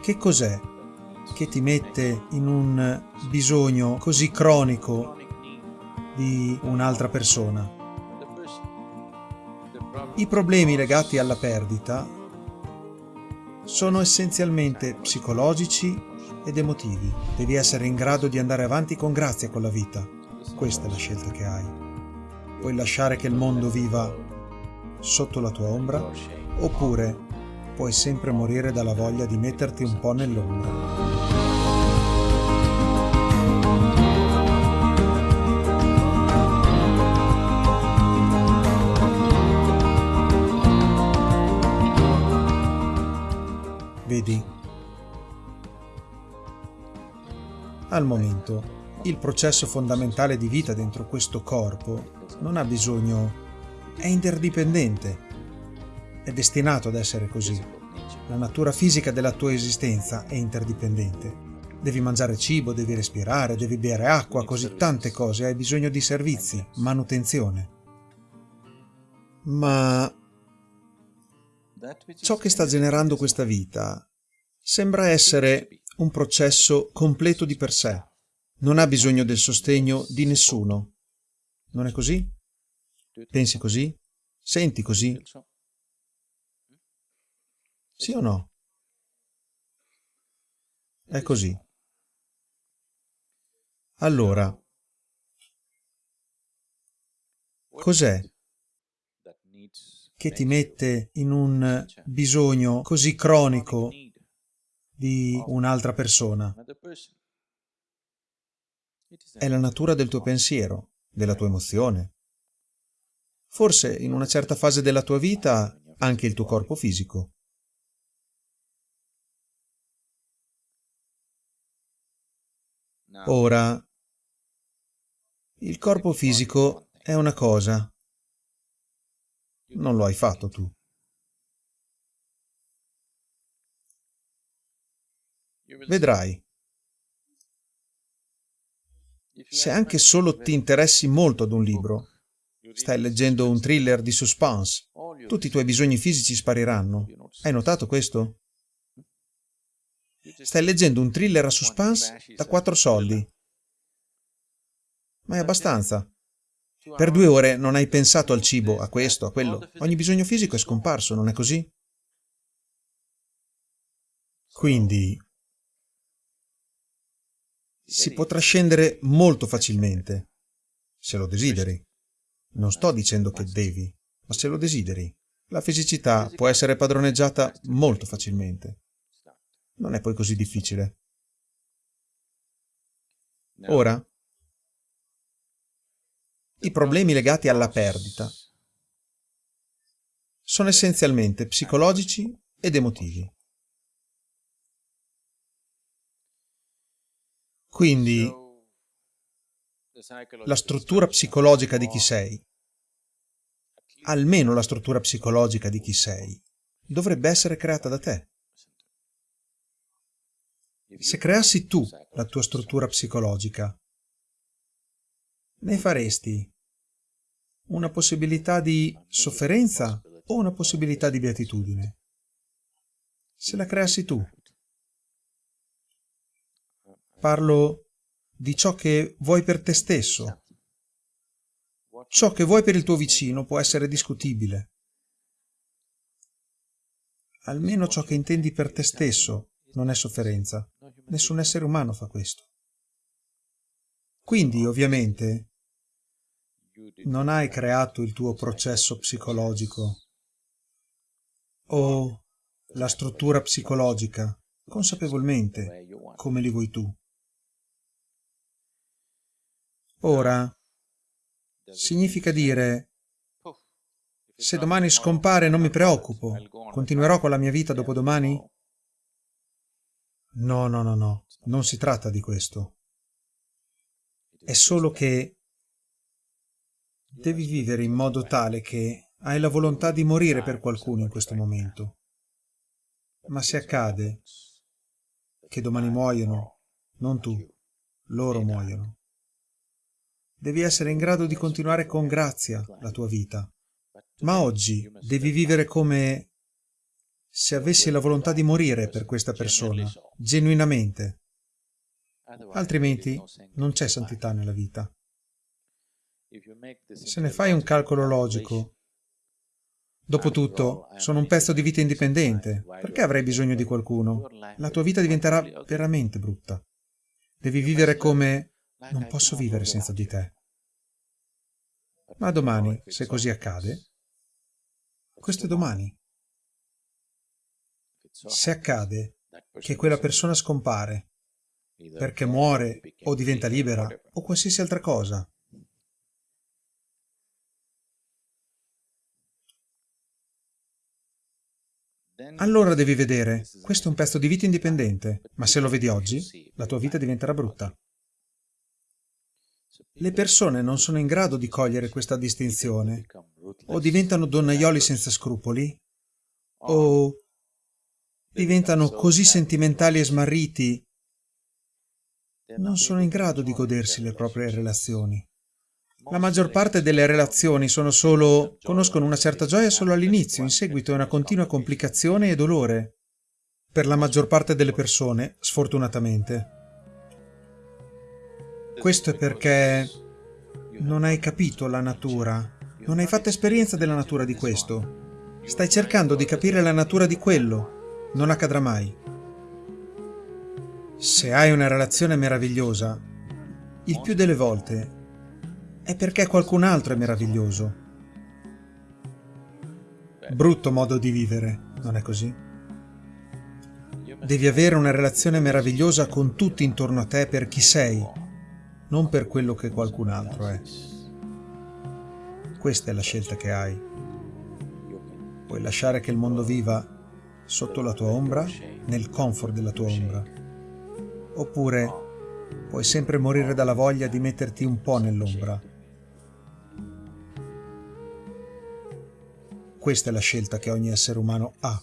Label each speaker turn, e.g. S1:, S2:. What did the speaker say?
S1: Che cos'è che ti mette in un bisogno così cronico di un'altra persona? I problemi legati alla perdita sono essenzialmente psicologici ed emotivi. Devi essere in grado di andare avanti con grazia con la vita. Questa è la scelta che hai. Puoi lasciare che il mondo viva sotto la tua ombra oppure puoi sempre morire dalla voglia di metterti un po' nell'ombra. Vedi? Al momento, il processo fondamentale di vita dentro questo corpo non ha bisogno... è interdipendente. È destinato ad essere così. La natura fisica della tua esistenza è interdipendente. Devi mangiare cibo, devi respirare, devi bere acqua, così tante cose, hai bisogno di servizi, manutenzione. Ma ciò che sta generando questa vita sembra essere un processo completo di per sé. Non ha bisogno del sostegno di nessuno. Non è così? Pensi così? Senti così? Sì o no? È così. Allora, cos'è che ti mette in un bisogno così cronico di un'altra persona? È la natura del tuo pensiero, della tua emozione. Forse in una certa fase della tua vita anche il tuo corpo fisico. Ora, il corpo fisico è una cosa, non lo hai fatto tu. Vedrai. Se anche solo ti interessi molto ad un libro, stai leggendo un thriller di suspense, tutti i tuoi bisogni fisici spariranno. Hai notato questo? Stai leggendo un thriller a suspense da quattro soldi. Ma è abbastanza. Per due ore non hai pensato al cibo, a questo, a quello. Ogni bisogno fisico è scomparso, non è così? Quindi si potrà scendere molto facilmente, se lo desideri. Non sto dicendo che devi, ma se lo desideri. La fisicità può essere padroneggiata molto facilmente. Non è poi così difficile. Ora, i problemi legati alla perdita sono essenzialmente psicologici ed emotivi. Quindi la struttura psicologica di chi sei, almeno la struttura psicologica di chi sei, dovrebbe essere creata da te. Se creassi tu la tua struttura psicologica, ne faresti una possibilità di sofferenza o una possibilità di beatitudine? Se la creassi tu. Parlo di ciò che vuoi per te stesso. Ciò che vuoi per il tuo vicino può essere discutibile. Almeno ciò che intendi per te stesso non è sofferenza. Nessun essere umano fa questo. Quindi, ovviamente, non hai creato il tuo processo psicologico o la struttura psicologica consapevolmente come li vuoi tu. Ora, significa dire se domani scompare non mi preoccupo, continuerò con la mia vita dopodomani? No, no, no, no, non si tratta di questo. È solo che Devi vivere in modo tale che hai la volontà di morire per qualcuno in questo momento. Ma se accade che domani muoiono, non tu, loro muoiono. Devi essere in grado di continuare con grazia la tua vita. Ma oggi devi vivere come se avessi la volontà di morire per questa persona, genuinamente. Altrimenti non c'è santità nella vita. Se ne fai un calcolo logico, Dopotutto, sono un pezzo di vita indipendente. Perché avrei bisogno di qualcuno? La tua vita diventerà veramente brutta. Devi vivere come... Non posso vivere senza di te. Ma domani, se così accade, questo è domani. Se accade che quella persona scompare perché muore o diventa libera o qualsiasi altra cosa, Allora devi vedere, questo è un pezzo di vita indipendente, ma se lo vedi oggi, la tua vita diventerà brutta. Le persone non sono in grado di cogliere questa distinzione, o diventano donnaioli senza scrupoli, o diventano così sentimentali e smarriti, non sono in grado di godersi le proprie relazioni. La maggior parte delle relazioni sono solo... conoscono una certa gioia solo all'inizio, in seguito è una continua complicazione e dolore. Per la maggior parte delle persone, sfortunatamente. Questo è perché non hai capito la natura, non hai fatto esperienza della natura di questo. Stai cercando di capire la natura di quello. Non accadrà mai. Se hai una relazione meravigliosa, il più delle volte è perché qualcun altro è meraviglioso. Brutto modo di vivere, non è così? Devi avere una relazione meravigliosa con tutti intorno a te per chi sei, non per quello che qualcun altro è. Questa è la scelta che hai. Puoi lasciare che il mondo viva sotto la tua ombra, nel comfort della tua ombra. Oppure puoi sempre morire dalla voglia di metterti un po' nell'ombra Questa è la scelta che ogni essere umano ha.